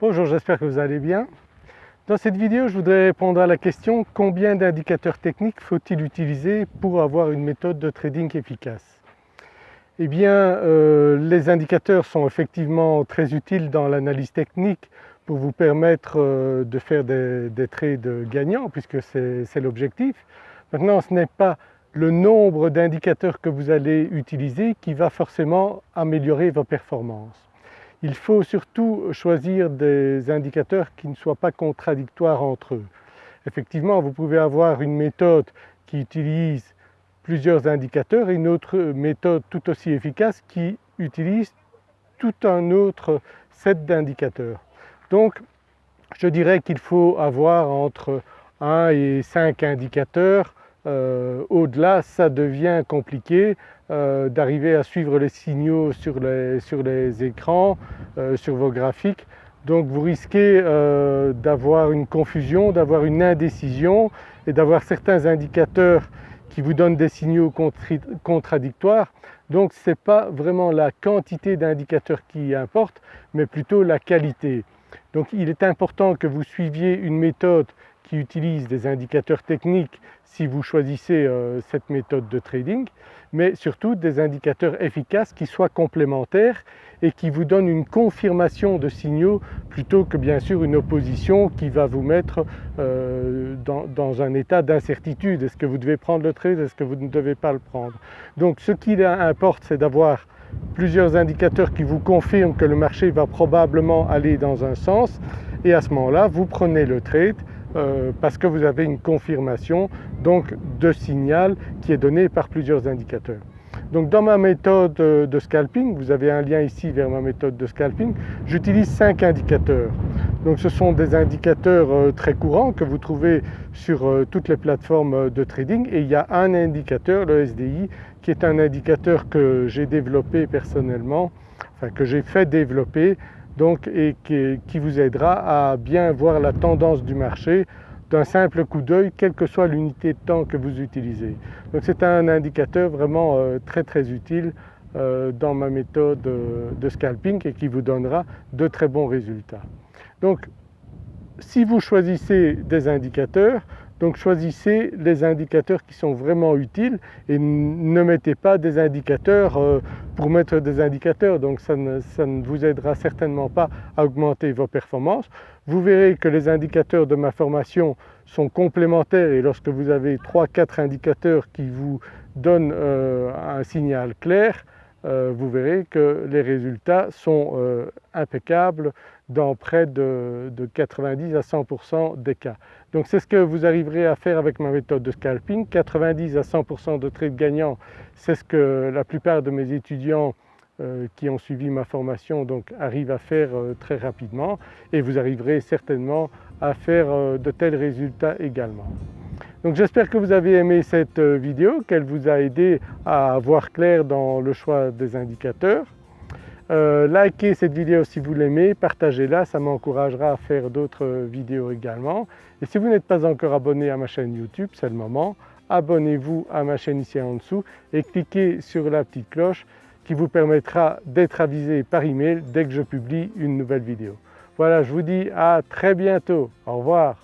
Bonjour, j'espère que vous allez bien. Dans cette vidéo, je voudrais répondre à la question combien d'indicateurs techniques faut-il utiliser pour avoir une méthode de trading efficace? Eh bien, euh, les indicateurs sont effectivement très utiles dans l'analyse technique pour vous permettre euh, de faire des, des trades gagnants puisque c'est l'objectif. Maintenant, ce n'est pas le nombre d'indicateurs que vous allez utiliser qui va forcément améliorer vos performances. Il faut surtout choisir des indicateurs qui ne soient pas contradictoires entre eux. Effectivement, vous pouvez avoir une méthode qui utilise plusieurs indicateurs et une autre méthode tout aussi efficace qui utilise tout un autre set d'indicateurs. Donc je dirais qu'il faut avoir entre 1 et 5 indicateurs euh, au-delà ça devient compliqué euh, d'arriver à suivre les signaux sur les, écrans, euh, sur vos graphiques. Donc vous risquez d'avoir une confusion, d'avoir une indécision et d'avoir certains indicateurs qui vous donnent des signaux contradictoires. Donc ce n'est pas vraiment la quantité d'indicateurs qui importe mais plutôt la qualité. Donc il est important que vous suiviez une méthode qui utilise des indicateurs techniques si vous choisissez euh, cette méthode de trading, mais surtout des indicateurs efficaces qui soient complémentaires et qui vous donnent une confirmation de signaux plutôt que bien sûr une opposition qui va vous mettre euh, dans, un état d'incertitude. Est-ce que vous devez prendre le trade, est-ce que vous ne devez pas le prendre? Donc ce qui importe c'est d'avoir plusieurs indicateurs qui vous confirment que le marché va probablement aller dans un sens et à ce moment-là vous prenez le trade euh, parce que vous avez une confirmation donc de signal qui est donné par plusieurs indicateurs. Donc dans ma méthode euh, de scalping, vous avez un lien ici vers ma méthode de scalping, j'utilise 5 indicateurs. Donc ce sont des indicateurs euh, très courants que vous trouvez sur toutes les plateformes de trading et il y a un indicateur, le SDI, qui est un indicateur que j'ai développé personnellement, enfin que j'ai fait développer donc, et qui, vous aidera à bien voir la tendance du marché d'un simple coup d'œil quelle que soit l'unité de temps que vous utilisez. Donc c'est un indicateur vraiment euh, très très utile euh, dans ma méthode euh, de scalping et qui vous donnera de très bons résultats. Donc si vous choisissez des indicateurs, donc choisissez les indicateurs qui sont vraiment utiles et ne mettez pas des indicateurs euh, pour mettre des indicateurs, donc ça ne, vous aidera certainement pas à augmenter vos performances. Vous verrez que les indicateurs de ma formation sont complémentaires et lorsque vous avez 3-4 indicateurs qui vous donnent euh, un signal clair, vous verrez que les résultats sont impeccables dans près de, 90 à 100% des cas. Donc c'est ce que vous arriverez à faire avec ma méthode de scalping. 90 à 100% de trades gagnants, c'est ce que la plupart de mes étudiants euh, qui ont suivi ma formation arrivent à faire euh, très rapidement et vous arriverez certainement à faire euh, de tels résultats également. Donc j'espère que vous avez aimé cette vidéo, qu'elle vous a aidé à voir clair dans le choix des indicateurs. Euh, likez cette vidéo si vous l'aimez, partagez-la, ça m'encouragera à faire d'autres vidéos également. Et si vous n'êtes pas encore abonné à ma chaîne YouTube, c'est le moment, abonnez-vous à ma chaîne ici en dessous et cliquez sur la petite cloche qui vous permettra d'être avisé par email dès que je publie une nouvelle vidéo. Voilà, je vous dis à très bientôt. Au revoir.